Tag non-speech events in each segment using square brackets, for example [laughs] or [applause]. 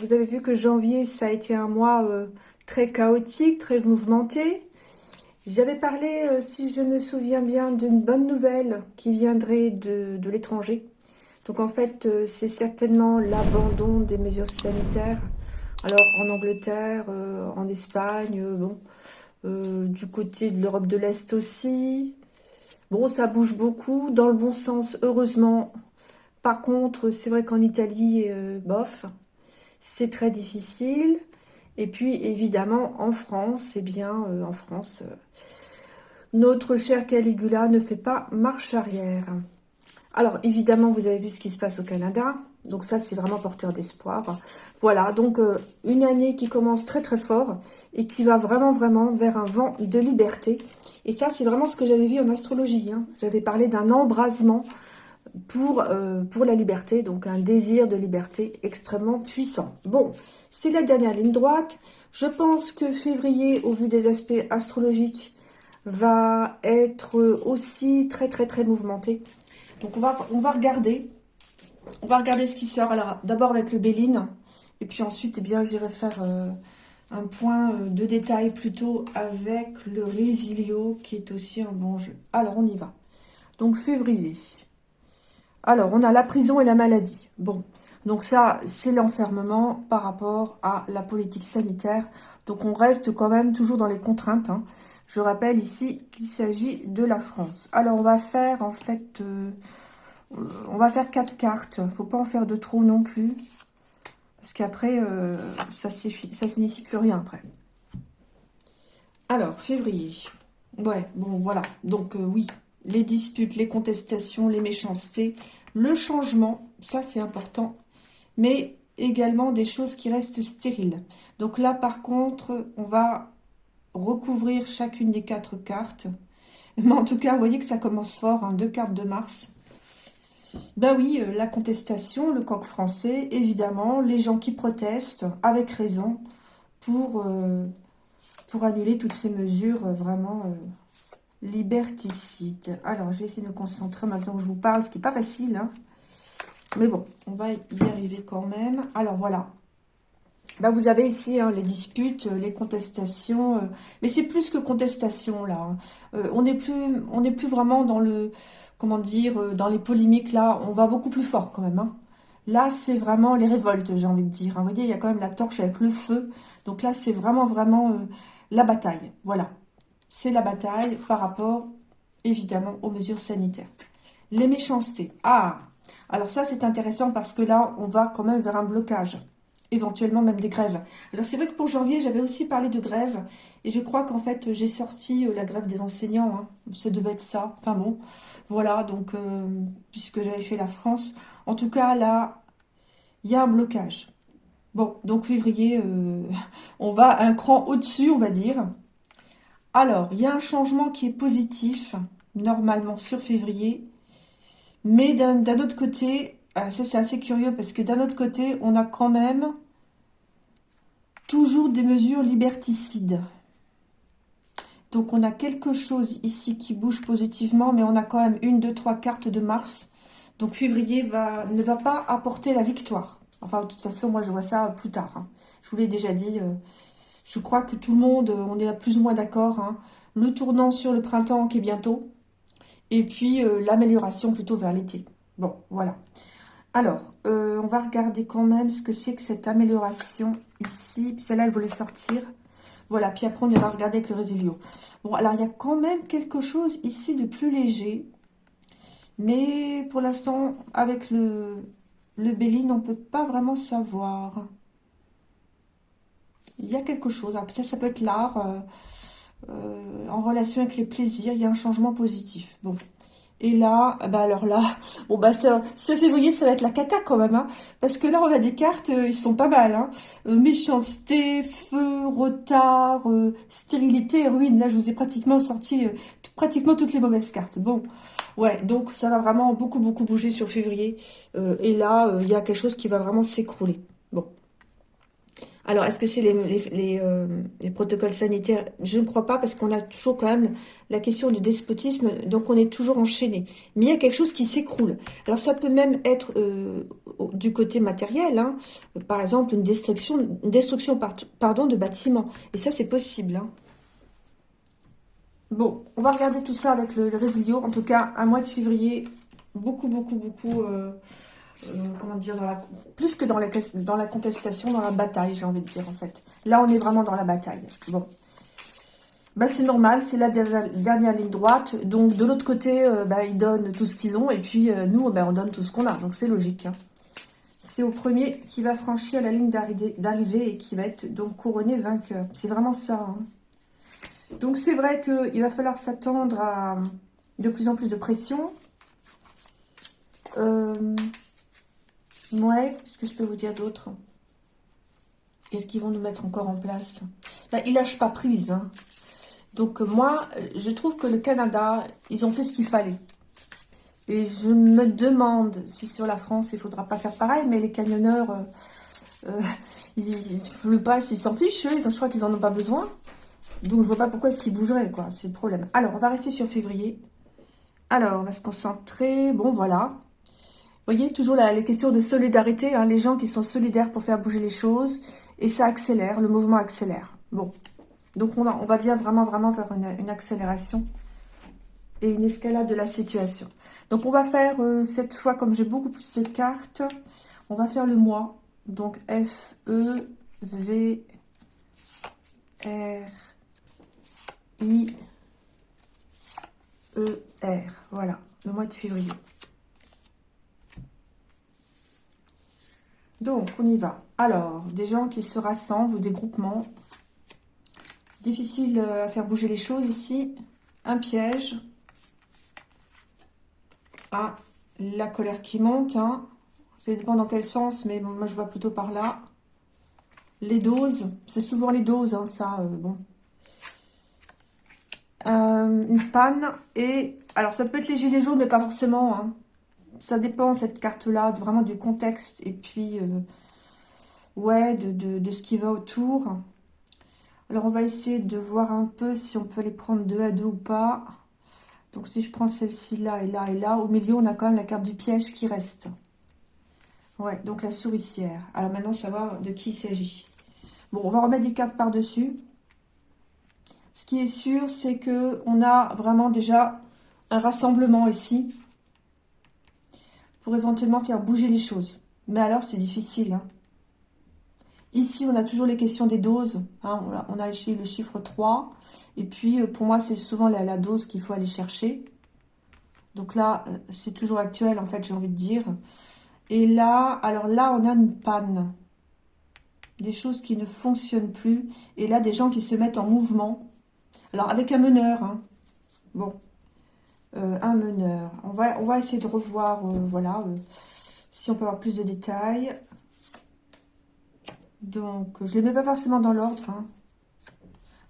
vous avez vu que janvier, ça a été un mois euh, très chaotique, très mouvementé. J'avais parlé, euh, si je me souviens bien, d'une bonne nouvelle qui viendrait de, l'étranger. Donc en fait, euh, c'est certainement l'abandon des mesures sanitaires. Alors en Angleterre, en Espagne, bon, du côté de l'Europe de l'Est aussi. Bon, ça bouge beaucoup, dans le bon sens, heureusement, par contre, c'est vrai qu'en Italie, bof, c'est très difficile. Et puis, évidemment, en France, eh bien, euh, en France, euh, notre cher Caligula ne fait pas marche arrière. Alors, évidemment, vous avez vu ce qui se passe au Canada. Donc ça, c'est vraiment porteur d'espoir. Voilà, donc une année qui commence très très fort et qui va vraiment vraiment vers un vent de liberté. Et ça, c'est vraiment ce que j'avais vu en astrologie. Hein. J'avais parlé d'un embrasement pour, euh, pour la liberté, donc un désir de liberté extrêmement puissant. Bon, c'est la dernière ligne droite. Je pense que février, au vu des aspects astrologiques, va être aussi très très très mouvementé. Donc on va, on va regarder, on va regarder ce qui sort. Alors d'abord avec le Béline, et puis ensuite, eh bien, j'irai faire euh, un point euh, de détail plutôt avec le Résilio, qui est aussi un bon jeu. Alors on y va. Donc février. Alors, on a la prison et la maladie. Bon, donc ça, c'est l'enfermement par rapport à la politique sanitaire. Donc, on reste quand même toujours dans les contraintes. Hein. Je rappelle ici qu'il s'agit de la France. Alors, on va faire, en fait, euh, on va faire quatre cartes. faut pas en faire de trop non plus. Parce qu'après, euh, ça, ça signifie plus rien après. Alors, février. Ouais, bon, voilà. Donc, euh, oui, les disputes, les contestations, les méchancetés, le changement, ça c'est important, mais également des choses qui restent stériles. Donc là, par contre, on va recouvrir chacune des quatre cartes. Mais en tout cas, vous voyez que ça commence fort, hein, deux cartes de Mars. Ben oui, euh, la contestation, le coq français, évidemment, les gens qui protestent, avec raison, pour, euh, annuler toutes ces mesures euh, vraiment liberticide. Alors, je vais essayer de me concentrer maintenant que je vous parle, ce qui n'est pas facile. Hein. Mais bon, on va y arriver quand même. Alors, voilà. Bah, vous avez ici hein, les disputes, euh, les contestations. Euh, mais c'est plus que contestation, là. Hein. Euh, on n'est plus, plus vraiment dans le... Comment dire Dans les polémiques, là. On va beaucoup plus fort, quand même. Là, c'est vraiment les révoltes, j'ai envie de dire. Vous voyez, il y a quand même la torche avec le feu. Donc là, c'est vraiment, vraiment la bataille. Voilà c'est la bataille par rapport, évidemment, aux mesures sanitaires. Les méchancetés. Ah Alors ça, c'est intéressant parce que là, on va quand même vers un blocage. Éventuellement même des grèves. Alors c'est vrai que pour janvier, j'avais aussi parlé de grève. Et je crois qu'en fait, j'ai sorti euh, la grève des enseignants. Hein. Ça devait être ça. Enfin bon, voilà. Donc, euh, puisque j'avais fait la France. En tout cas, là, il y a un blocage. Bon, donc février, euh, [laughs] on va un cran au-dessus, on va dire. Alors, il y a un changement qui est positif, normalement sur février. Mais d'un autre côté, ah, ça c'est assez curieux parce que d'un autre côté, on a quand même toujours des mesures liberticides. Donc on a quelque chose ici qui bouge positivement, mais on a quand même une, deux, trois cartes de Mars. Donc février ne va pas apporter la victoire. Enfin, de toute façon, moi je vois ça plus tard. Hein. Je vous l'ai déjà dit, euh, je crois que tout le monde, on est plus ou moins d'accord. Hein. Le tournant sur le printemps qui est bientôt. Et puis euh, l'amélioration plutôt vers l'été. Bon, voilà. Alors, euh, on va regarder quand même ce que c'est que cette amélioration ici. Celle-là, elle voulait sortir. Voilà, puis après, on va regarder avec le résilio. Bon, alors, il y a quand même quelque chose ici de plus léger. Mais pour l'instant, avec le, le Béline, on ne peut pas vraiment savoir il y a quelque chose. peut-être ça peut être l'art, euh, euh, en relation avec les plaisirs, il y a un changement positif. Bon. Et là, bah alors là, [laughs] bon bah ce, février, ça va être la cata quand même, hein, parce que là on a des cartes, euh, ils sont pas mal, hein, méchanceté, feu, retard, stérilité, ruine. Là, je vous ai pratiquement sorti pratiquement toutes les mauvaises cartes. Bon, ouais, donc ça va vraiment beaucoup beaucoup bouger sur février, et là, il y a quelque chose qui va vraiment s'écrouler. Bon, Alors, est-ce que c'est les, euh, les, protocoles sanitaires? Je ne crois pas parce qu'on a toujours quand même la question du despotisme, donc on est toujours enchaîné. Mais il y a quelque chose qui s'écroule. Alors, ça peut même être euh, du côté matériel, hein. par exemple une destruction, pardon, de bâtiments. Et ça, c'est possible. Hein. Bon, on va regarder tout ça avec le, le En tout cas, un mois de février, beaucoup, beaucoup, beaucoup... Euh, comment dire, plus que dans la, contestation, dans la bataille, j'ai envie de dire, en fait. Là, on est vraiment dans la bataille. Bon. Bah, c'est normal, c'est la dernière, ligne droite. Donc, de l'autre côté, euh, bah, ils donnent tout ce qu'ils ont. Et puis, euh, nous, bah, on donne tout ce qu'on a. Donc, c'est logique. Hein. C'est au premier qui va franchir la ligne d'arrivée et qui va être donc couronné vainqueur. C'est vraiment ça. Hein. Donc, c'est vrai qu'il va falloir s'attendre à de plus en plus de pression. Euh, Ouais, qu'est-ce que je peux vous dire d'autre? Qu'est-ce qu'ils vont nous mettre encore en place? Là, Ils lâchent pas prise. Hein. Donc moi, je trouve que le Canada, ils ont fait ce qu'il fallait. Et je me demande si sur la France, il ne faudra pas faire pareil, mais les camionneurs, euh, euh, [laughs] ils ne pas, ils s'en fichent, eux, je crois qu'ils n'en ont pas besoin. Donc je vois pas pourquoi est-ce qu'ils bougeraient, c'est le problème. Alors, on va rester sur février. Alors, on va se concentrer, bon voilà, voyez, toujours les questions de solidarité, hein, les gens qui sont solidaires pour faire bouger les choses, et ça accélère, le mouvement accélère. Bon, donc on va, on va bien vraiment, vraiment faire une, accélération et une escalade de la situation. Donc on va faire euh, cette fois, comme j'ai beaucoup plus de cartes, on va faire le mois. Donc F, E, V, R, I, E, R. Voilà, le mois de février. Donc, on y va. Alors, des gens qui se rassemblent ou des groupements. Difficile euh, à faire bouger les choses ici. Un piège. Ah, la colère qui monte. Hein. Ça dépend dans quel sens, mais moi je vois plutôt par là. Les doses, c'est souvent les doses, hein, ça, euh, bon. Euh, une panne, et alors ça peut être les gilets jaunes, mais pas forcément, hein ça dépend, cette carte-là, vraiment du contexte et puis, euh, ouais, de, ce qui va autour. Alors, on va essayer de voir un peu si on peut les prendre deux à deux ou pas. Donc, si je prends celle-ci là et là et là, au milieu, on a quand même la carte du piège qui reste. Ouais, donc la souricière. Alors, maintenant, savoir de qui il s'agit. Bon, on va remettre des cartes par-dessus. Ce qui est sûr, c'est que on a vraiment déjà un rassemblement ici éventuellement faire bouger les choses. Mais alors, c'est difficile. Hein. Ici, on a toujours les questions des doses. Hein. On a ici le chiffre 3. Et puis, euh, pour moi, c'est souvent la, dose qu'il faut aller chercher. Donc là, euh, c'est toujours actuel, en fait, j'ai envie de dire. Et là, alors là, on a une panne. Des choses qui ne fonctionnent plus. Et là, des gens qui se mettent en mouvement. Alors, avec un meneur. Hein. Bon, un meneur. On va, essayer de revoir, euh, voilà, euh, si on peut avoir plus de détails. Donc, je ne les mets pas forcément dans l'ordre. Hein.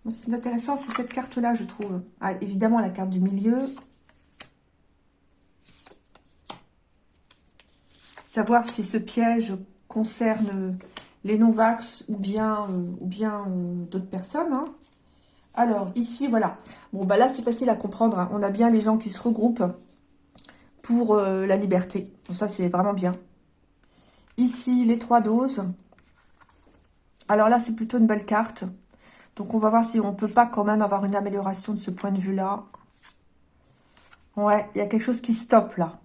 C'est intéressant, c'est cette carte-là, je trouve. Ah, évidemment, la carte du milieu. Savoir si ce piège concerne les non-vax ou bien, bien d'autres personnes. Hein. Alors, ici, voilà. Bon, bah là, c'est facile à comprendre. Hein. On a bien les gens qui se regroupent pour euh, la liberté. Donc ça, c'est vraiment bien. Ici, les trois doses. Alors là, c'est plutôt une belle carte. Donc, on va voir si on peut pas quand même avoir une amélioration de ce point de vue-là. Ouais, il y a quelque chose qui stoppe là.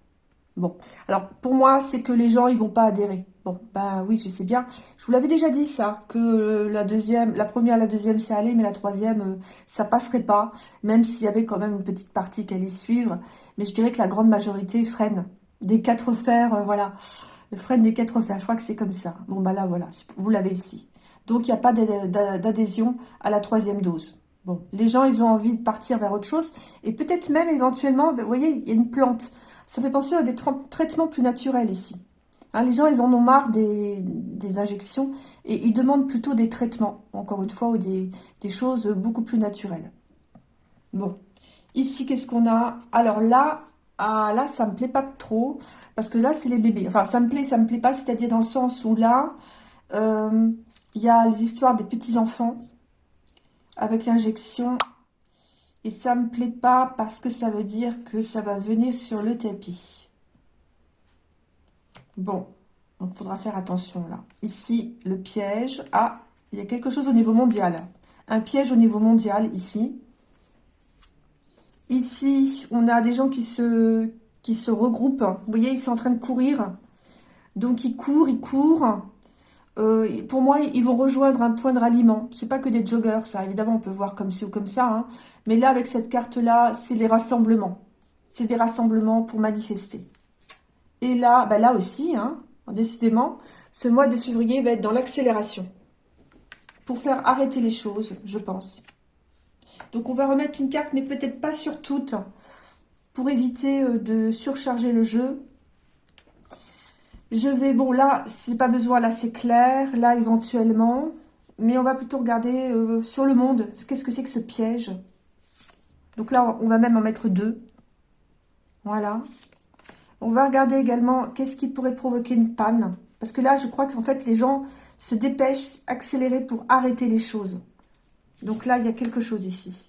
Bon, alors pour moi, c'est que les gens, ils vont pas adhérer. Bon, bah oui, je sais bien. Je vous l'avais déjà dit ça, que euh, la deuxième, la première, la deuxième, c'est aller, mais la troisième, euh, ça passerait pas, même s'il y avait quand même une petite partie qui allait suivre. Mais je dirais que la grande majorité freine. Des quatre fers, euh, voilà. Freine des quatre fers, je crois que c'est comme ça. Bon, bah là, voilà, vous l'avez ici. Donc, il n'y a pas d'adhésion à la troisième dose. Bon, les gens, ils ont envie de partir vers autre chose. Et peut-être même, éventuellement, vous voyez, il y a une plante. Ça fait penser à des traitements plus naturels ici. Hein, les gens, ils en ont marre des, injections et ils demandent plutôt des traitements, encore une fois, ou des, choses beaucoup plus naturelles. Bon, ici, qu'est-ce qu'on a? Alors là, ah, là, ça me plaît pas trop, parce que là, c'est les bébés. Enfin, ça me plaît, ça me plaît pas, c'est-à-dire dans le sens où là, euh, il y a les histoires des petits-enfants avec l'injection. Et ça me plaît pas parce que ça veut dire que ça va venir sur le tapis. Bon, donc il faudra faire attention là. Ici, le piège. Ah, il y a quelque chose au niveau mondial. Un piège au niveau mondial ici. Ici, on a des gens qui se, qui se regroupent. Vous voyez, ils sont en train de courir. Donc, ils courent, ils courent. Euh, pour moi, ils vont rejoindre un point de ralliement. C'est pas que des joggers, ça. Évidemment, on peut voir comme ci ou comme ça. Hein. Mais là, avec cette carte-là, c'est les rassemblements. C'est des rassemblements pour manifester. Et là, bah là aussi, hein, décidément, ce mois de février va être dans l'accélération. Pour faire arrêter les choses, je pense. Donc, on va remettre une carte, mais peut-être pas sur toutes, pour éviter euh, de surcharger le jeu. Je vais, bon là, si pas besoin, là c'est clair, là éventuellement. Mais on va plutôt regarder euh, sur le monde, qu'est-ce que c'est que ce piège Donc là, on va même en mettre deux. Voilà. On va regarder également qu'est-ce qui pourrait provoquer une panne. Parce que là, je crois qu'en fait, les gens se dépêchent, accélérer pour arrêter les choses. Donc là, il y a quelque chose ici.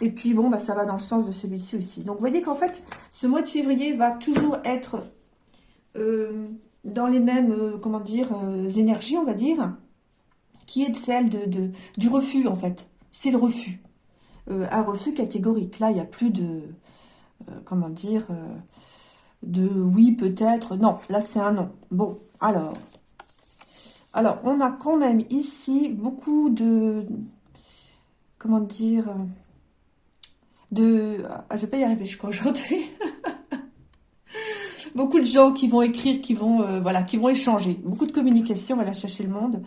Et puis, bon, bah, ça va dans le sens de celui-ci aussi. Donc, vous voyez qu'en fait, ce mois de février va toujours être euh, dans les mêmes, euh, comment dire, euh, énergies, on va dire, qui est celle de, du refus, en fait. C'est le refus. un refus catégorique. Là, il n'y a plus de, comment dire, de oui, peut-être. Non, là, c'est un non. Bon, alors. Alors, on a quand même ici beaucoup de, comment dire, de... Ah, je vais pas y arriver, je crois, aujourd'hui. [laughs] beaucoup de gens qui vont écrire, qui vont, euh, voilà, qui vont échanger. Beaucoup de communication, voilà, chercher le monde.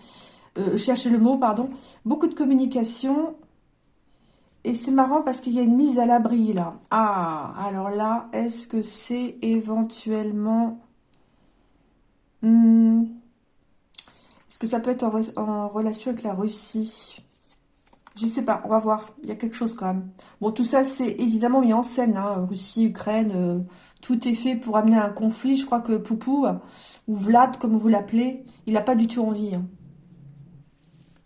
Euh, chercher le mot, pardon. Beaucoup de communication. Et c'est marrant parce qu'il y a une mise à l'abri, là. Ah, alors là, est-ce que c'est éventuellement... Hmm, est-ce que ça peut être en relation avec la Russie? Je sais pas, on va voir. Il y a quelque chose quand même. Bon, tout ça, c'est évidemment mis en scène. Hein. Russie, Ukraine, euh, tout est fait pour amener un conflit. Je crois que Poupou, ou Vlad, comme vous l'appelez, il n'a pas du tout envie. Hein.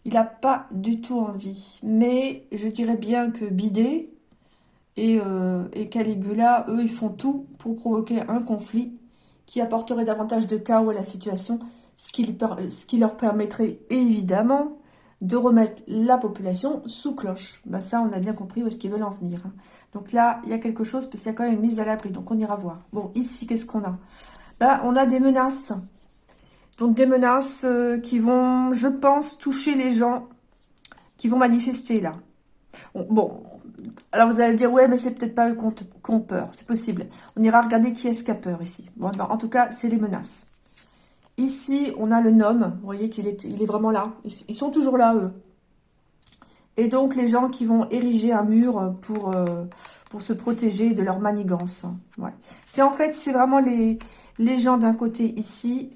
Il n'a pas du tout envie. Mais je dirais bien que Bidet et, euh, et Caligula, eux, ils font tout pour provoquer un conflit qui apporterait davantage de chaos à la situation, ce qui, ce qui leur permettrait évidemment de remettre la population sous cloche. Ben ça, on a bien compris où est-ce qu'ils veulent en venir. Hein. Donc là, il y a quelque chose, parce qu'il y a quand même une mise à l'abri, donc on ira voir. Bon, ici, qu'est-ce qu'on a? Ben, On a des menaces. Donc des menaces euh, qui vont, je pense, toucher les gens qui vont manifester là. Bon, alors vous allez dire, ouais, mais c'est peut-être pas eux qui ont peur. C'est possible. On ira regarder qui est-ce qui a peur ici. Bon, en tout cas, c'est les menaces. Ici, on a le nom. Vous voyez qu'il est, il est vraiment là. Ils sont toujours là, eux. Et donc, les gens qui vont ériger un mur pour, euh, se protéger de leur manigance. C'est en fait, c'est vraiment les gens d'un côté ici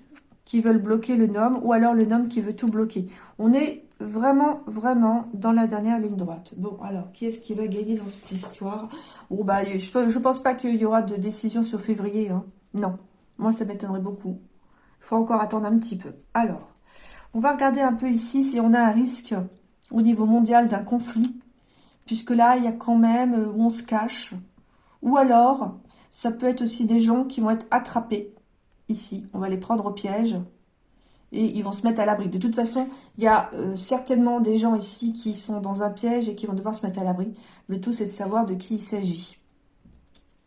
qui veulent bloquer le nom ou alors le nom qui veut tout bloquer. On est vraiment, vraiment dans la dernière ligne droite. Bon, alors, qui est-ce qui va gagner dans cette histoire? Bon, bah, je ne pense pas qu'il y aura de décision sur février. Hein. Non, moi, ça m'étonnerait beaucoup. Il faut encore attendre un petit peu. Alors, on va regarder un peu ici si on a un risque au niveau mondial d'un conflit. Puisque là, il y a quand même euh, où on se cache. Ou alors, ça peut être aussi des gens qui vont être attrapés ici. On va les prendre au piège et ils vont se mettre à l'abri. De toute façon, il y a euh, certainement des gens ici qui sont dans un piège et qui vont devoir se mettre à l'abri. Le tout, c'est de savoir de qui il s'agit.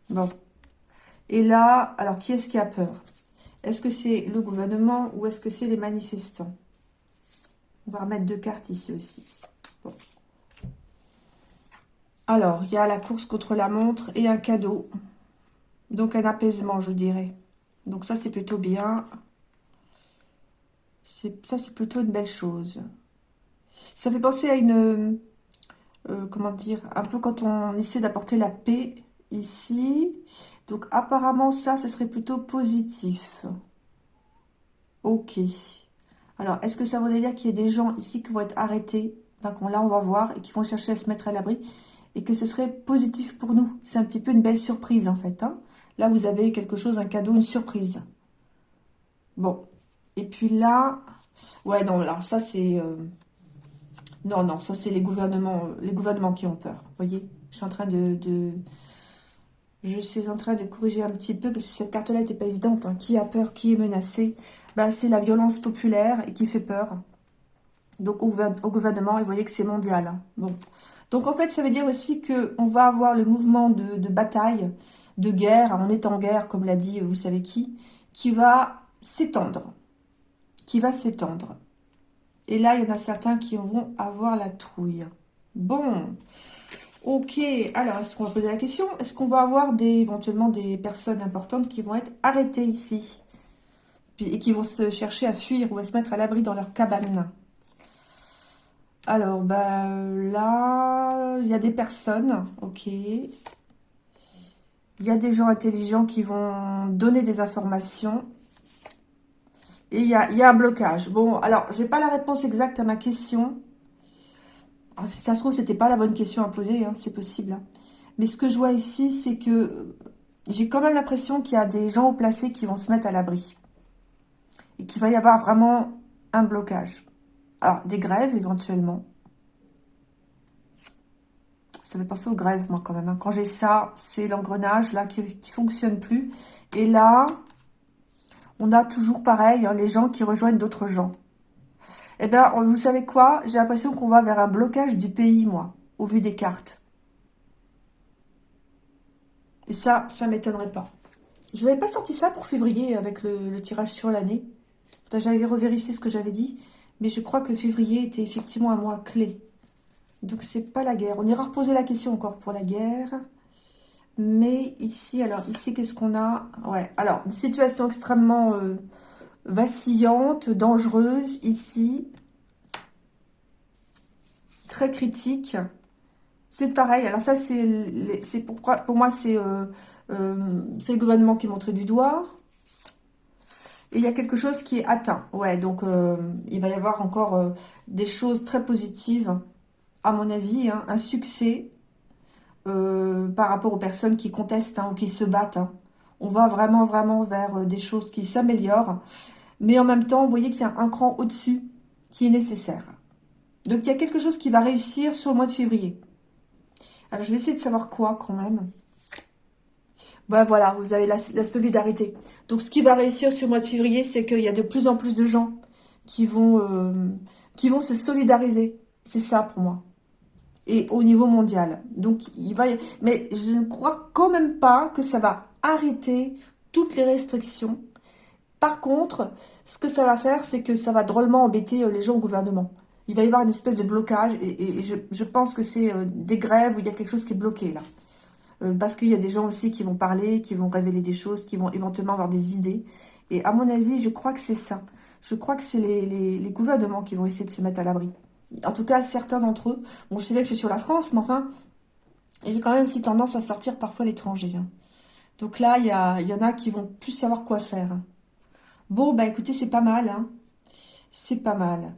Bon. Et là, alors, qui est-ce qui a peur? Est-ce que c'est le gouvernement ou est-ce que c'est les manifestants? On va remettre deux cartes ici aussi. Alors, il y a la course contre la montre et un cadeau. Donc, un apaisement, je dirais. Donc, ça, c'est plutôt bien. Ça, c'est plutôt une belle chose. Ça fait penser à une... Euh, comment dire Un peu quand on essaie d'apporter la paix ici. Donc apparemment ça, ce serait plutôt positif. Ok. Alors, est-ce que ça voudrait dire qu'il y a des gens ici qui vont être arrêtés? Donc là, on va voir, et qui vont chercher à se mettre à l'abri, et que ce serait positif pour nous. C'est un petit peu une belle surprise, en fait. Hein. Là, vous avez quelque chose, un cadeau, une surprise. Bon. Et puis là, ouais, non, alors ça c'est... Euh, non, non, ça c'est les gouvernements, les gouvernements qui ont peur. Vous voyez, je suis en train de, Je suis en train de corriger un petit peu parce que cette carte-là n'était pas évidente. Hein. Qui a peur, qui est menacé? Ben, C'est la violence populaire et qui fait peur. Donc au, gouvernement, et vous voyez que c'est mondial. Hein. Bon. Donc en fait, ça veut dire aussi qu'on va avoir le mouvement de bataille, de guerre, on est en guerre, comme l'a dit vous savez qui, qui va s'étendre. Qui va s'étendre. Et là, il y en a certains qui vont avoir la trouille. Bon, ok. Alors, est-ce qu'on va poser la question? Est-ce qu'on va avoir des, éventuellement des personnes importantes qui vont être arrêtées ici? Et qui vont se chercher à fuir ou à se mettre à l'abri dans leur cabane? Alors, bah, là, il y a des personnes, ok. Il y a des gens intelligents qui vont donner des informations. Et il y a, un blocage. Bon, alors, j'ai pas la réponse exacte à ma question. Ah, ça se trouve, c'était pas la bonne question à poser, hein, c'est possible. Hein. Mais ce que je vois ici, c'est que j'ai quand même l'impression qu'il y a des gens au placé qui vont se mettre à l'abri. Et qu'il va y avoir vraiment un blocage. Alors, des grèves, éventuellement. Ça fait penser aux grèves, moi, quand même. Hein. Quand j'ai ça, c'est l'engrenage, là, qui ne fonctionne plus. Et là, on a toujours pareil, hein, les gens qui rejoignent d'autres gens. Eh bien, vous savez quoi? J'ai l'impression qu'on va vers un blocage du pays, moi, au vu des cartes. Et ça, ça m'étonnerait pas. Je n'avais pas sorti ça pour février avec le, tirage sur l'année. J'allais revérifier ce que j'avais dit. Mais je crois que février était effectivement un mois clé. Donc, c'est pas la guerre. On ira reposer la question encore pour la guerre. Mais ici, alors, ici, qu'est-ce qu'on a? Ouais, alors, une situation extrêmement euh, vacillante, dangereuse, ici. Très critique. C'est pareil. Alors ça, c'est pourquoi pour moi, c'est euh, euh, le gouvernement qui est montré du doigt. Et il y a quelque chose qui est atteint. Ouais, donc il va y avoir encore des choses très positives, à mon avis. Hein. un succès euh, par rapport aux personnes qui contestent hein, ou qui se battent. Hein. On va vraiment, vraiment vers euh, des choses qui s'améliorent. Mais en même temps, vous voyez qu'il y a un cran au-dessus qui est nécessaire. Donc, il y a quelque chose qui va réussir sur le mois de février. Alors, je vais essayer de savoir quoi, quand même. Ben voilà, vous avez la, solidarité. Donc, ce qui va réussir sur le mois de février, c'est qu'il y a de plus en plus de gens qui vont, euh, qui vont se solidariser. C'est ça, pour moi et au niveau mondial. Donc, il va... Mais je ne crois quand même pas que ça va arrêter toutes les restrictions. Par contre, ce que ça va faire, c'est que ça va drôlement embêter euh, les gens au gouvernement. Il va y avoir une espèce de blocage et, je, pense que c'est euh, des grèves où il y a quelque chose qui est bloqué là. Euh, parce qu'il y a des gens aussi qui vont parler, qui vont révéler des choses, qui vont éventuellement avoir des idées. Et à mon avis, je crois que c'est ça. Je crois que c'est les gouvernements qui vont essayer de se mettre à l'abri en tout cas certains d'entre eux. Bon, je sais bien que je suis sur la France, mais enfin, j'ai quand même aussi tendance à sortir parfois à l'étranger. Hein. Donc là, il y, en a qui vont plus savoir quoi faire. Bon, bah écoutez, c'est pas mal. Hein. C'est pas mal.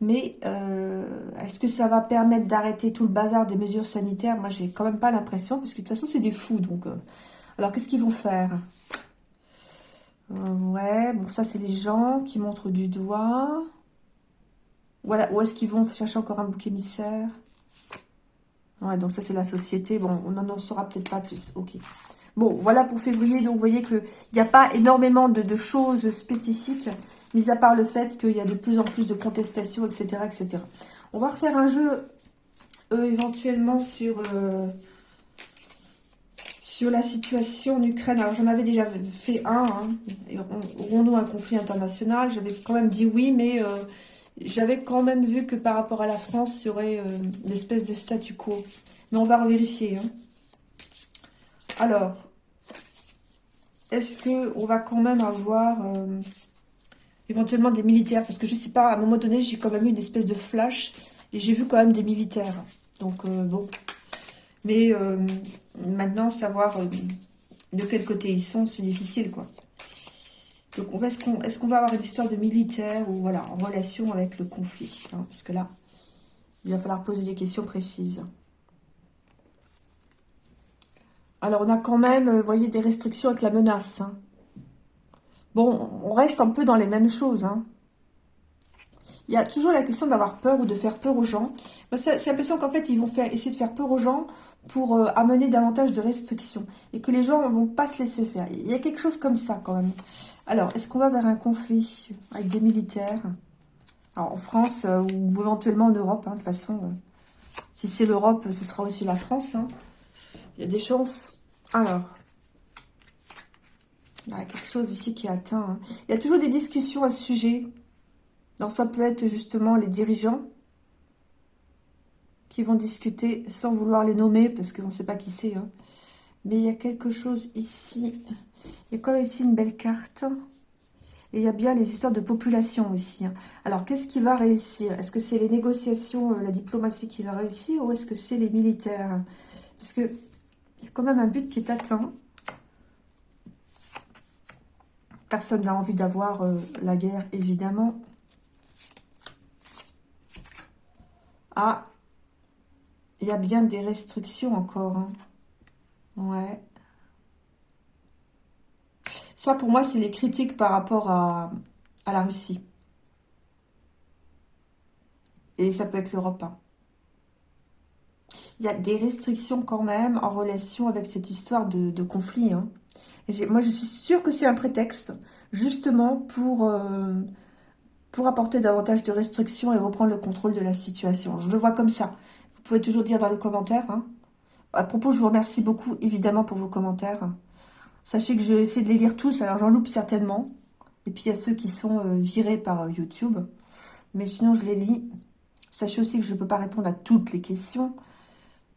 Mais euh, est-ce que ça va permettre d'arrêter tout le bazar des mesures sanitaires? Moi, j'ai quand même pas l'impression, parce que de toute façon, c'est des fous. Donc, euh. Alors, qu'est-ce qu'ils vont faire? Euh, Ouais, bon, ça, c'est les gens qui montrent du doigt. Voilà, où est-ce qu'ils vont chercher encore un bouc émissaire? Ouais, donc ça c'est la société. Bon, on n'en saura peut-être pas plus. Ok. Bon, voilà pour février. Donc vous voyez qu'il n'y a pas énormément de, choses spécifiques, mis à part le fait qu'il y a de plus en plus de contestations, etc. etc. On va refaire un jeu euh, éventuellement sur... Euh, sur la situation en Ukraine, alors j'en avais déjà fait un, hein, aurons-nous un conflit international? J'avais quand même dit oui, mais euh, j'avais quand même vu que par rapport à la France, il y aurait euh, une espèce de statu quo. Mais on va vérifier. Hein. Alors, est-ce qu'on va quand même avoir euh, éventuellement des militaires? Parce que je sais pas, à un moment donné, j'ai quand même eu une espèce de flash et j'ai vu quand même des militaires. Donc, euh, bon. Mais maintenant, savoir de quel côté ils sont, c'est difficile, quoi. Donc, est-ce qu'on va avoir une histoire de militaire ou voilà, en relation avec le conflit hein, Parce que là, il va falloir poser des questions précises. Alors, on a quand même, vous voyez, des restrictions avec la menace. Hein. Bon, on reste un peu dans les mêmes choses. Hein. Il y a toujours la question d'avoir peur ou de faire peur aux gens. C'est l'impression qu'en fait, ils vont essayer de faire peur aux gens pour euh, amener davantage de restrictions. Et que les gens ne vont pas se laisser faire. Il y a quelque chose comme ça quand même. Alors, est-ce qu'on va vers un conflit avec des militaires? En France euh, ou éventuellement en Europe, hein, de toute façon. Euh, si c'est l'Europe, ce sera aussi la France. Hein. Il y a des chances. Alors, il y a quelque chose ici qui est atteint. Hein. Il y a toujours des discussions à ce sujet. Donc ça peut être justement les dirigeants qui vont discuter sans vouloir les nommer parce qu'on ne sait pas qui c'est. Hein. Mais il y a quelque chose ici. Il y a comme ici? Une belle carte. Et il y a bien les histoires de population aussi. Hein. Alors, qu'est-ce qui va réussir? Est-ce que c'est les négociations, euh, la diplomatie qui va réussir ou est-ce que c'est les militaires? Parce que il y a quand même un but qui est atteint. Personne n'a envie d'avoir euh, la guerre, évidemment. Ah, il y a bien des restrictions encore. Hein. Ouais. Ça, pour moi, c'est les critiques par rapport à, la Russie. Et ça peut être l'Europe. Hein. Il y a des restrictions quand même en relation avec cette histoire de, conflit. Hein. Moi, je suis sûre que c'est un prétexte, justement, pour, euh, pour apporter davantage de restrictions et reprendre le contrôle de la situation. Je le vois comme ça. Vous pouvez toujours dire dans les commentaires. Hein. À propos, je vous remercie beaucoup, évidemment, pour vos commentaires. Sachez que je vais de les lire tous, alors j'en loupe certainement. Et puis, il y a ceux qui sont euh, virés par euh, YouTube. Mais sinon, je les lis. Sachez aussi que je ne peux pas répondre à toutes les questions.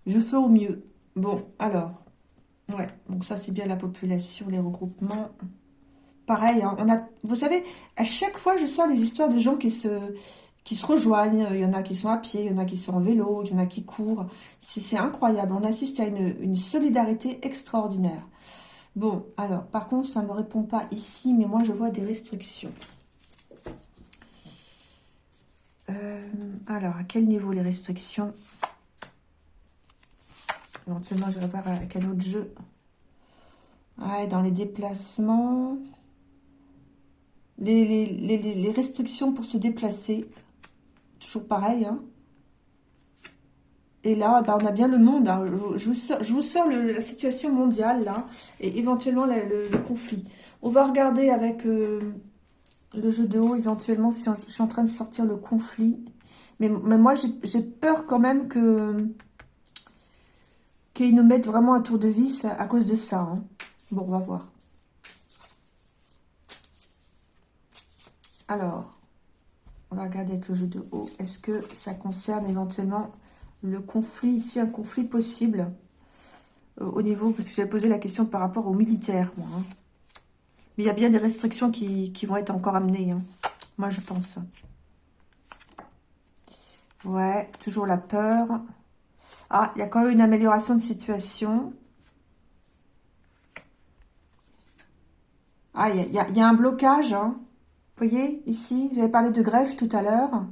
Je fais au mieux. Bon, alors. Ouais, donc ça, c'est bien la population, les regroupements pareil, hein, on a, vous savez, à chaque fois, je sens les histoires de gens qui se, rejoignent. Il y en a qui sont à pied, il y en a qui sont en vélo, il y en a qui courent. C'est incroyable. On assiste à une, solidarité extraordinaire. Bon, alors, par contre, ça ne me répond pas ici, mais moi, je vois des restrictions. Euh, alors, à quel niveau les restrictions? Éventuellement, je vais voir avec un autre jeu. Ouais, dans les déplacements les, restrictions pour se déplacer. Toujours pareil. Hein. Et là, bah, on a bien le monde. Hein. Je, vous sors, je vous sors la situation mondiale, là, et éventuellement le, conflit. On va regarder avec euh, le jeu de haut, éventuellement, si je suis en train de sortir le conflit. Mais, mais moi, j'ai peur quand même que qu'ils nous mettent vraiment un tour de vis à, cause de ça. Hein. Bon, on va voir. Alors, on va regarder avec le jeu de haut. Est-ce que ça concerne éventuellement le conflit Ici, un conflit possible euh, au niveau... Parce que j'ai posé la question par rapport aux militaires. Hein. Mais il y a bien des restrictions qui, vont être encore amenées. Hein. Moi, je pense. Ouais, toujours la peur. Ah, il y a quand même une amélioration de situation. Ah, il y, y a, un blocage, hein. Voyez, ici, j'avais parlé de greffe tout à l'heure.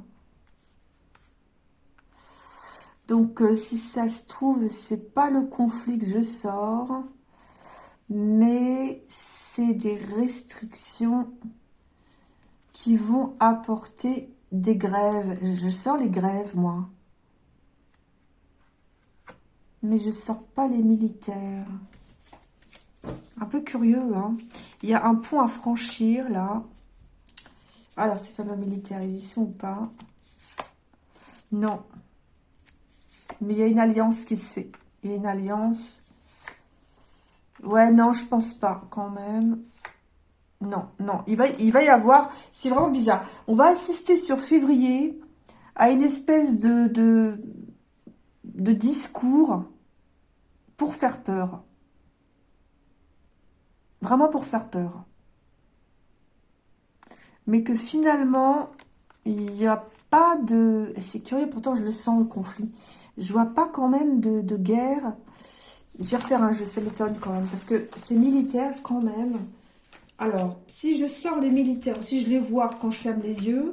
Donc, euh, si ça se trouve, c'est pas le conflit que je sors, mais c'est des restrictions qui vont apporter des grèves. Je sors les grèves, moi. Mais je sors pas les militaires. Un peu curieux, hein. Il y a un pont à franchir, là. Alors, ces fameux militaires, ils sont ou pas? Non. Mais il y a une alliance qui se fait. Il y a une alliance. Ouais, non, je pense pas, quand même. Non, non. Il va, y avoir... C'est vraiment bizarre. On va assister sur février à une espèce de, de discours pour faire peur. Vraiment pour faire peur mais que finalement, il n'y a pas de... C'est curieux, pourtant je le sens, le conflit. Je vois pas quand même de, guerre. Je vais refaire un jeu, ça m'étonne quand même, parce que c'est militaire quand même. Alors, si je sors les militaires, si je les vois quand je ferme les yeux,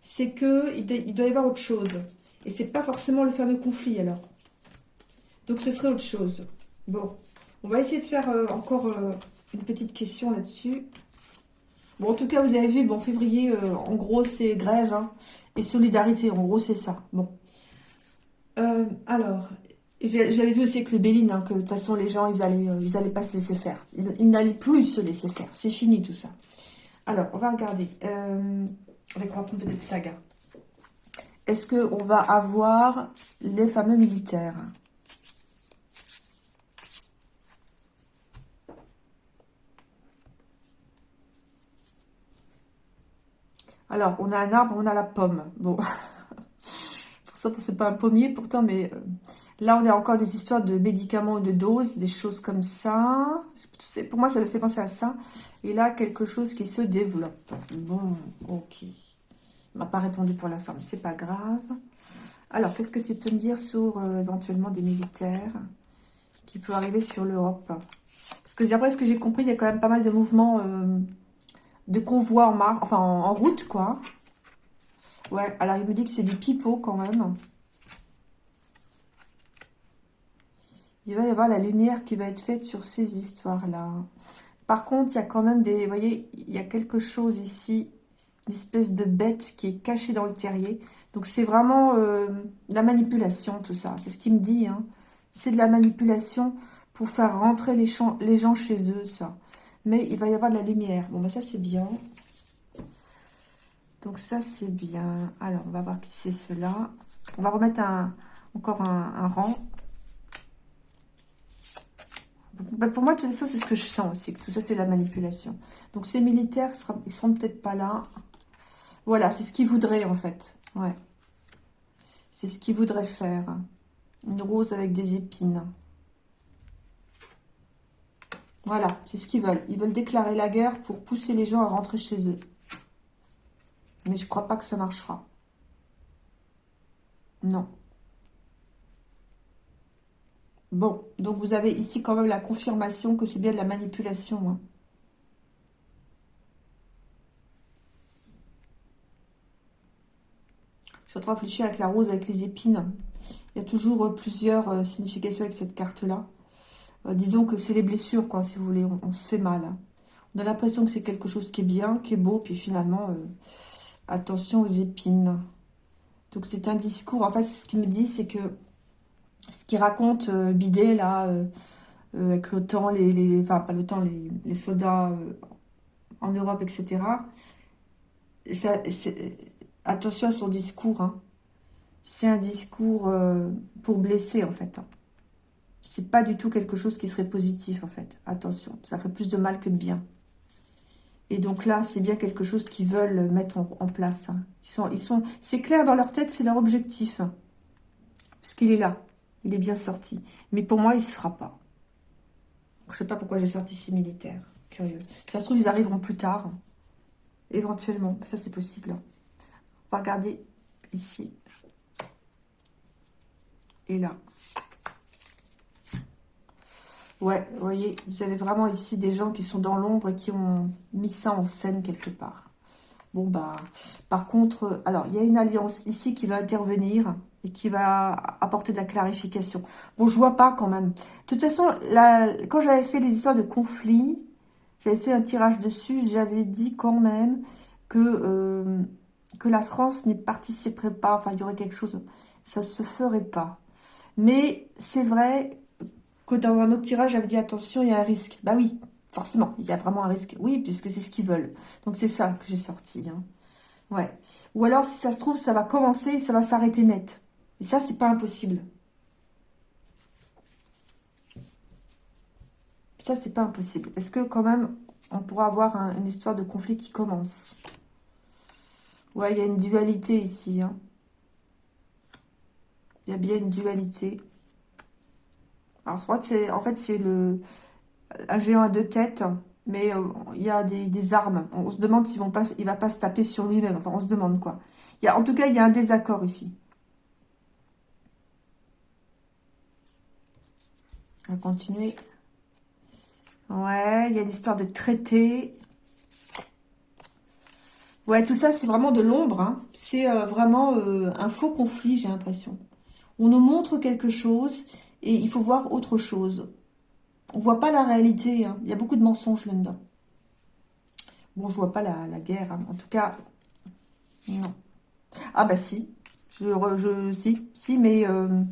c'est que il doit y avoir autre chose. Et c'est pas forcément le fameux conflit, alors. Donc, ce serait autre chose. Bon, on va essayer de faire euh, encore euh, une petite question là-dessus. Bon, en tout cas, vous avez vu, bon, février, euh, en gros, c'est grève hein, et solidarité. En gros, c'est ça. Bon. Euh, alors, j'avais vu aussi avec le Béline, hein, que de toute façon, les gens, ils allaient, ils allaient pas se laisser faire. Ils, n'allaient plus se laisser faire. C'est fini, tout ça. Alors, on va regarder. Euh, on va raconter peut-être saga. Est-ce qu'on va avoir les fameux militaires? Alors, on a un arbre, on a la pomme. Bon, [laughs] ça, c'est pas un pommier pourtant, mais euh, là, on a encore des histoires de médicaments de doses, des choses comme ça. Pour moi, ça me fait penser à ça. Et là, quelque chose qui se développe. Bon, ok. Il m'a pas répondu pour l'instant, mais c'est pas grave. Alors, qu'est-ce que tu peux me dire sur euh, éventuellement des militaires qui peuvent arriver sur l'Europe? Parce que d'après ce que j'ai compris, il y a quand même pas mal de mouvements... Euh, de convoi en marche, enfin en, route quoi. Ouais, alors il me dit que c'est du pipeau quand même. Il va y avoir la lumière qui va être faite sur ces histoires-là. Par contre, il y a quand même des... Vous voyez, il y a quelque chose ici, une espèce de bête qui est cachée dans le terrier. Donc c'est vraiment euh, la manipulation, tout ça. C'est ce qu'il me dit. Hein. C'est de la manipulation pour faire rentrer les, les gens chez eux, ça. Mais il va y avoir de la lumière. Bon, ben ça, c'est bien. Donc ça, c'est bien. Alors, on va voir qui c'est cela. On va remettre un, encore un, rang. Ben, pour moi, tout ça, c'est ce que je sens aussi. Tout ça, c'est la manipulation. Donc, ces militaires, ils seront peut-être pas là. Voilà, c'est ce qu'ils voudraient, en fait. Ouais. C'est ce qu'ils voudraient faire. Une rose avec des épines. Voilà, c'est ce qu'ils veulent. Ils veulent déclarer la guerre pour pousser les gens à rentrer chez eux. Mais je ne crois pas que ça marchera. Non. Bon, donc vous avez ici quand même la confirmation que c'est bien de la manipulation. Hein. Je suis en train de réfléchir avec la rose, avec les épines. Il y a toujours euh, plusieurs euh, significations avec cette carte-là. Euh, disons que c'est les blessures, quoi, si vous voulez. On, se fait mal. Hein. On a l'impression que c'est quelque chose qui est bien, qui est beau, puis finalement, euh, attention aux épines. Donc c'est un discours, en fait, ce qu'il me dit, c'est que ce qu'il raconte euh, Bidet, là, avec l'OTAN, les, les, enfin pas l'OTAN, les, les, soldats en Europe, etc., ça, attention à son discours. Hein. C'est un discours pour blesser, en fait. Hein c'est pas du tout quelque chose qui serait positif, en fait. Attention, ça ferait plus de mal que de bien. Et donc là, c'est bien quelque chose qu'ils veulent mettre en, place. Hein. Ils sont, ils sont, c'est clair dans leur tête, c'est leur objectif. Parce qu'il est là. Il est bien sorti. Mais pour moi, il se fera pas. Je sais pas pourquoi j'ai sorti ces militaires. Curieux. Ça se trouve, ils arriveront plus tard. Éventuellement. Ça, c'est possible. On va regarder ici. Et là. Ouais, vous voyez, vous avez vraiment ici des gens qui sont dans l'ombre et qui ont mis ça en scène quelque part. Bon, bah, par contre, alors, il y a une alliance ici qui va intervenir et qui va apporter de la clarification. Bon, je vois pas quand même. De toute façon, quand j'avais fait les histoires de conflit, j'avais fait un tirage dessus, j'avais dit quand même que, euh, que la France n'y participerait pas, enfin, il y aurait quelque chose, ça se ferait pas. Mais c'est vrai dans un autre tirage, j'avais dit attention, il y a un risque. Bah oui, forcément, il y a vraiment un risque. Oui, puisque c'est ce qu'ils veulent. Donc c'est ça que j'ai sorti. Hein. Ouais. Ou alors, si ça se trouve, ça va commencer et ça va s'arrêter net. Et ça, c'est pas impossible. Ça, c'est pas impossible. Est-ce que quand même, on pourra avoir une histoire de conflit qui commence? Ouais, il y a une dualité ici. Hein. Il y a bien une dualité. Alors, en fait, c'est un géant à deux têtes, mais euh, il y a des, armes. On se demande s'il ne va pas se taper sur lui-même. Enfin, on se demande quoi. En tout cas, il y a un désaccord ici. On va continuer. Ouais, il y a une histoire de traité. Ouais, tout ça, c'est vraiment de l'ombre. Hein. C'est euh, vraiment euh, un faux conflit, j'ai l'impression. On nous montre quelque chose et il faut voir autre chose. On voit pas la réalité. Hein. Il y a beaucoup de mensonges là-dedans. Bon, je vois pas la, guerre. Hein. En tout cas, non. Ah bah si. Je, je si, si, mais euh,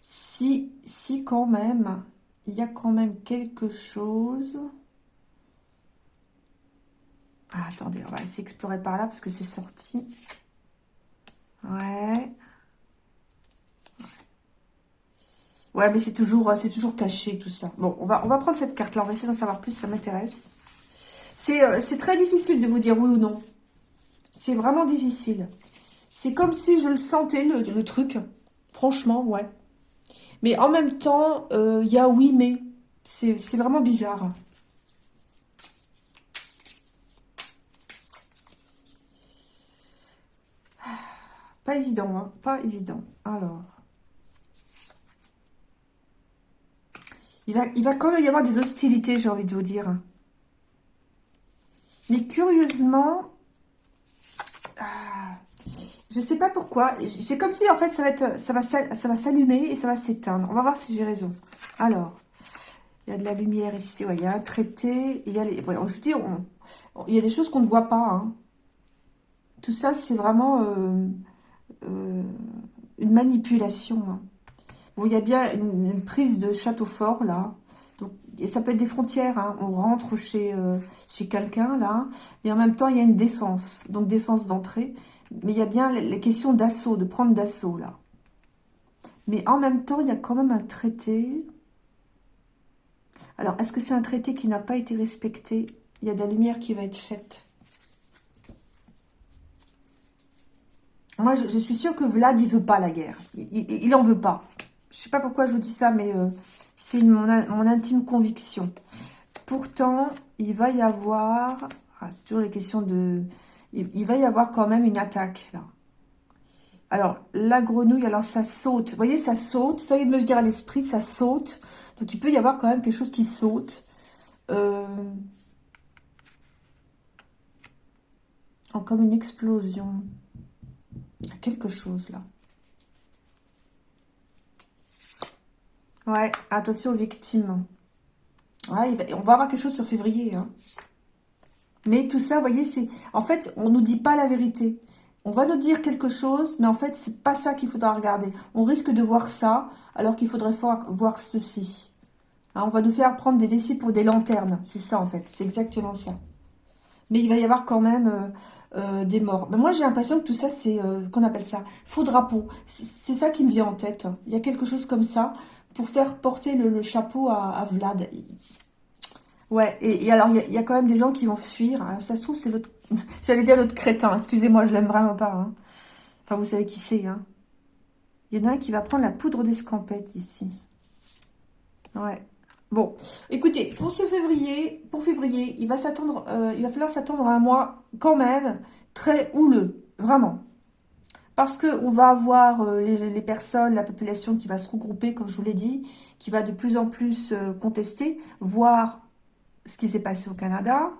si, si quand même, il y a quand même quelque chose. Ah, attendez, on va essayer d'explorer par là parce que c'est sorti. Ouais, mais c'est toujours, c'est toujours caché tout ça. Bon, on va, prendre cette carte-là. On va essayer d'en savoir plus. Ça m'intéresse. Euh, c'est très difficile de vous dire oui ou non. C'est vraiment difficile. C'est comme si je le sentais, le, truc. Franchement, ouais. Mais en même temps, il euh, y a oui, mais. C'est vraiment bizarre. Pas évident, hein Pas évident. Alors. Il va, il va quand même y avoir des hostilités, j'ai envie de vous dire. Mais curieusement, je ah, je sais pas pourquoi. C'est comme si, en fait, ça va, s'allumer et ça va s'éteindre. On va voir si j'ai raison. Alors, il y a de la lumière ici. il y a un traité. Il y a des choses qu'on ne voit pas. Hein. Tout ça, c'est vraiment euh, euh, une manipulation. Hein. Il y a bien une prise de château fort, là et ça peut être des frontières, hein. on rentre chez, euh, chez quelqu'un là, et en même temps il y a une défense, donc défense d'entrée, mais il y a bien les questions d'assaut, de prendre d'assaut là. Mais en même temps, il y a quand même un traité. Alors, est-ce que c'est un traité qui n'a pas été respecté? Il y a de la lumière qui va être faite. Moi, je, suis sûre que Vlad, il veut pas la guerre. Il, il, en veut pas. Je sais pas pourquoi je vous dis ça, mais... Euh, c'est mon, intime conviction. Pourtant, il va y avoir... Ah, c'est toujours les questions de... Il, va y avoir quand même une attaque, là. Alors, la grenouille, alors ça saute. Vous voyez, ça saute. Ça vient de me dire à l'esprit, ça saute. Donc, il peut y avoir quand même quelque chose qui saute. Euh... comme une explosion. Quelque chose, là. Ouais, attention aux victimes. Ouais, on va avoir quelque chose sur février. Hein. Mais tout ça, vous voyez, c'est... En fait, on nous dit pas la vérité. On va nous dire quelque chose, mais en fait, c'est pas ça qu'il faudra regarder. On risque de voir ça, alors qu'il faudrait voir ceci. Hein, on va nous faire prendre des vessies pour des lanternes. C'est ça, en fait. C'est exactement ça. Mais il va y avoir quand même euh, euh, des morts. Mais moi, j'ai l'impression que tout ça, c'est... Euh, qu'on appelle ça Faux drapeau. C'est ça qui me vient en tête. Il y a quelque chose comme ça pour faire porter le, chapeau à, Vlad. Ouais, et, alors, il y, a quand même des gens qui vont fuir. ça se trouve, c'est l'autre... [laughs] J'allais dire l'autre crétin, excusez-moi, je l'aime vraiment pas. Hein. Enfin, vous savez qui c'est. Hein. Il y en a un qui va prendre la poudre d'escampette ici. Ouais. Bon, écoutez, pour ce février, pour février, il va s'attendre, euh, il va falloir s'attendre à un mois quand même très houleux, vraiment parce qu'on va avoir euh, les, personnes, la population qui va se regrouper, comme je vous l'ai dit, qui va de plus en plus euh, contester, voir ce qui s'est passé au Canada.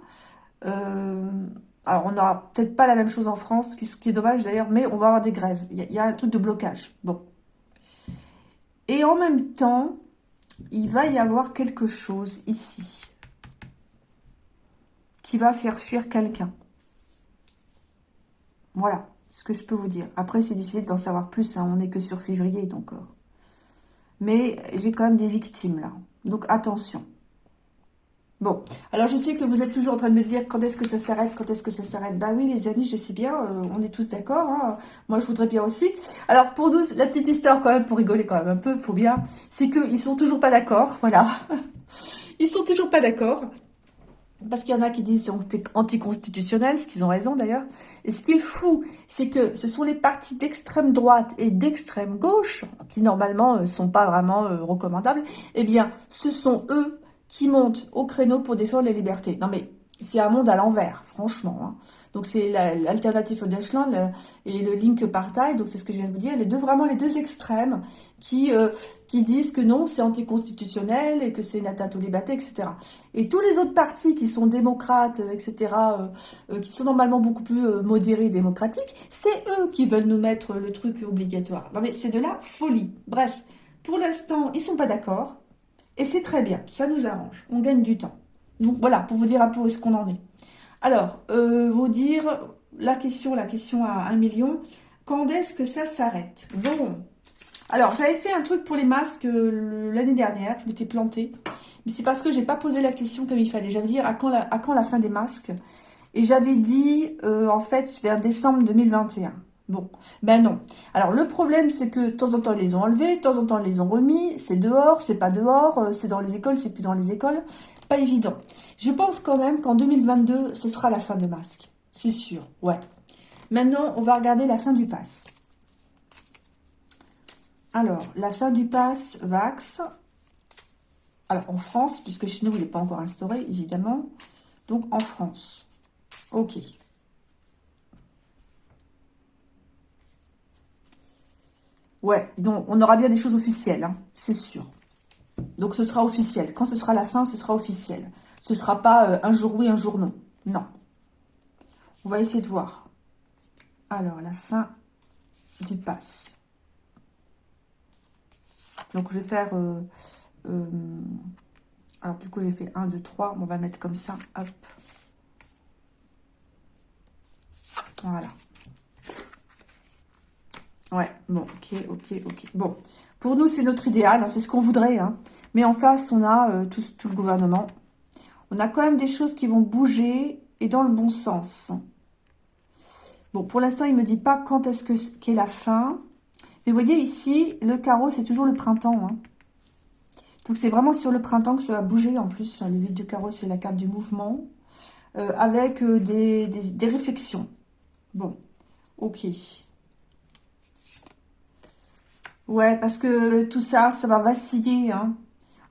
Alors, on n'aura peut-être pas la même chose en France, ce qui est dommage d'ailleurs, mais on va avoir des grèves. Il y, a, un truc de blocage. Bon. Et en même temps, il va y avoir quelque chose ici qui va faire fuir quelqu'un. Voilà ce que je peux vous dire. Après, c'est difficile d'en savoir plus. Hein. On n'est que sur février, donc... Euh. Mais j'ai quand même des victimes, là. Donc, attention. Bon, alors je sais que vous êtes toujours en train de me dire quand est-ce que ça s'arrête, quand est-ce que ça s'arrête. Bah oui, les amis, je sais bien, euh, on est tous d'accord. Hein. Moi, je voudrais bien aussi. Alors, pour nous, la petite histoire, quand même, pour rigoler quand même un peu, faut bien, c'est qu'ils sont toujours pas d'accord, [laughs] voilà. Ils sont toujours pas d'accord. Parce qu'il y en a qui disent c'est anticonstitutionnel, ce qu'ils ont raison d'ailleurs. Et ce qui est fou, c'est que ce sont les partis d'extrême droite et d'extrême gauche, qui normalement ne euh, sont pas vraiment euh, recommandables, eh bien, ce sont eux qui montent au créneau pour défendre les libertés. Non mais, c'est un monde à l'envers, franchement. Hein. Donc c'est l'alternative Deutschland et le Link Partei, donc c'est ce que je viens de vous dire, les deux vraiment les deux extrêmes qui euh, qui disent que non, c'est anticonstitutionnel et que c'est une atteinte aux libertés, etc. Et tous les autres partis qui sont démocrates, etc., euh, euh, qui sont normalement beaucoup plus modérés et démocratiques, c'est eux qui veulent nous mettre le truc obligatoire. Non mais c'est de la folie. Bref, pour l'instant, ils sont pas d'accord. Et c'est très bien, ça nous arrange, on gagne du temps. Voilà, pour vous dire un peu où est-ce qu'on en est. Alors, euh, vous dire la question, la question à un million. Quand est-ce que ça s'arrête? Bon, alors j'avais fait un truc pour les masques euh, l'année dernière, je m'étais plantée. Mais c'est parce que j'ai pas posé la question comme il fallait. J'avais dit à quand la, à quand la fin des masques? Et j'avais dit, euh, en fait, vers décembre 2021. Bon, ben non. Alors le problème, c'est que de temps en temps, ils les ont enlevés, de temps en temps, ils les ont remis. C'est dehors, c'est pas dehors, euh, c'est dans les écoles, c'est plus dans les écoles. Pas évident. Je pense quand même qu'en 2022, ce sera la fin de masque. C'est sûr, ouais. Maintenant, on va regarder la fin du pass. Alors, la fin du pass Vax. Alors, en France, puisque chez nous, il n'est pas encore instauré, évidemment. Donc, en France. Ok. Ouais, donc on aura bien des choses officielles, hein, c'est sûr. Donc ce sera officiel. Quand ce sera la fin, ce sera officiel. Ce ne sera pas euh, un jour oui, un jour non. Non. On va essayer de voir. Alors, la fin du pass. Donc, je vais faire... Euh, euh, alors, du coup, j'ai fait 1, 2, 3. On va mettre comme ça. Hop. Voilà. Ouais, bon, ok, ok, ok. Bon, pour nous, c'est notre idéal, hein, c'est ce qu'on voudrait. Hein. Mais en face, on a euh, tout, le gouvernement. On a quand même des choses qui vont bouger et dans le bon sens. Bon, pour l'instant, il ne me dit pas quand est-ce que qu'est la fin. Mais vous voyez ici, le carreau, c'est toujours le printemps. Hein. Donc, c'est vraiment sur le printemps que ça va bouger en plus. Le 8 du carreau, c'est la carte du mouvement. Euh, avec euh, des, des réflexions. Bon, ok. Ouais, parce que tout ça, ça va vaciller. Hein.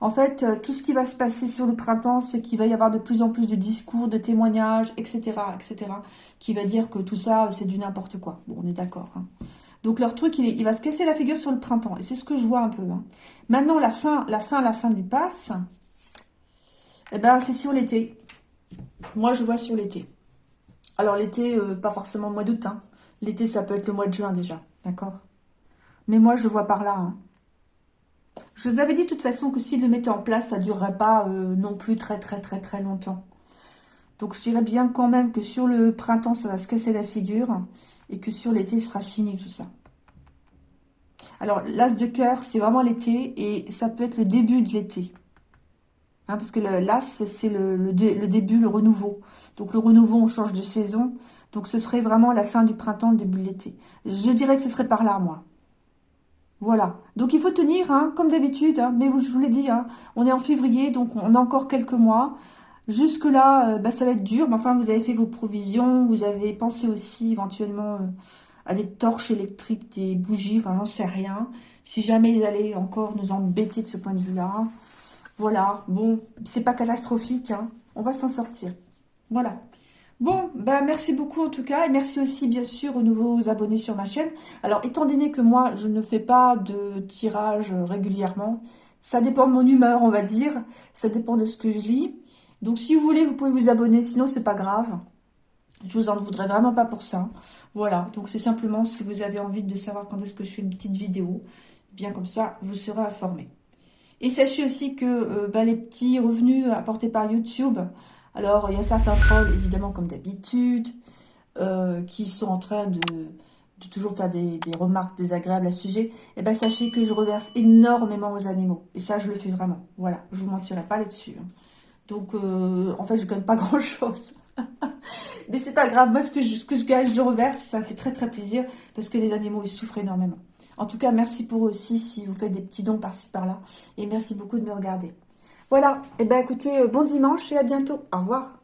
En fait, euh, tout ce qui va se passer sur le printemps, c'est qu'il va y avoir de plus en plus de discours, de témoignages, etc., etc., qui va dire que tout ça, c'est du n'importe quoi. Bon, on est d'accord. Hein. Donc leur truc, il, va se casser la figure sur le printemps. Et c'est ce que je vois un peu. Hein. Maintenant, la fin, la fin, la fin du pass, eh ben, c'est sur l'été. Moi, je vois sur l'été. Alors l'été, euh, pas forcément le mois d'août. L'été, ça peut être le mois de juin déjà. D'accord? Mais moi, je vois par là. Hein. Je vous avais dit de toute façon que s'ils le mettaient en place, ça ne durerait pas euh, non plus très très très très longtemps. Donc je dirais bien quand même que sur le printemps, ça va se casser la figure. Et que sur l'été, sera fini tout ça. Alors, l'as de cœur, c'est vraiment l'été. Et ça peut être le début de l'été. Hein, parce que l'as, c'est le, début, le renouveau. Donc le renouveau, on change de saison. Donc ce serait vraiment la fin du printemps, le début de l'été. Je dirais que ce serait par là, moi. Voilà. Donc, il faut tenir, hein, comme d'habitude. Hein. mais je vous l'ai dit, hein, on est en février, donc on a encore quelques mois. Jusque-là, euh, bah, ça va être dur. Mais enfin, vous avez fait vos provisions. Vous avez pensé aussi éventuellement euh, à des torches électriques, des bougies. Enfin, j'en sais rien. Si jamais ils allaient encore nous embêter de ce point de vue-là. Voilà. Bon, c'est pas catastrophique. On va s'en sortir. Voilà. Bon, ben merci beaucoup en tout cas, et merci aussi bien sûr aux nouveaux abonnés sur ma chaîne. Alors, étant donné que moi, je ne fais pas de tirage régulièrement, ça dépend de mon humeur, on va dire, ça dépend de ce que je lis. Donc, si vous voulez, vous pouvez vous abonner, sinon c'est pas grave. Je vous en voudrais vraiment pas pour ça. Voilà, donc c'est simplement si vous avez envie de savoir quand est-ce que je fais une petite vidéo, bien comme ça, vous serez informé. Et sachez aussi que euh, ben, les petits revenus apportés par YouTube, alors, il y a certains trolls, évidemment, comme d'habitude, euh, qui sont en train de, toujours faire des, remarques désagréables à ce sujet. Eh bien, sachez que je reverse énormément aux animaux. Et ça, je le fais vraiment. Voilà, je vous mentirai pas là-dessus. Hein. Donc, euh, en fait, je gagne pas [laughs] grand-chose. Mais c'est pas grave. Moi, ce que, je, ce que je gagne, je le reverse. Ça me fait très, très plaisir parce que les animaux, ils souffrent énormément. En tout cas, merci pour eux aussi si vous faites des petits dons par-ci, par-là. Et merci beaucoup de me regarder. Voilà, et eh ben écoutez, euh, bon dimanche et à bientôt. Au revoir.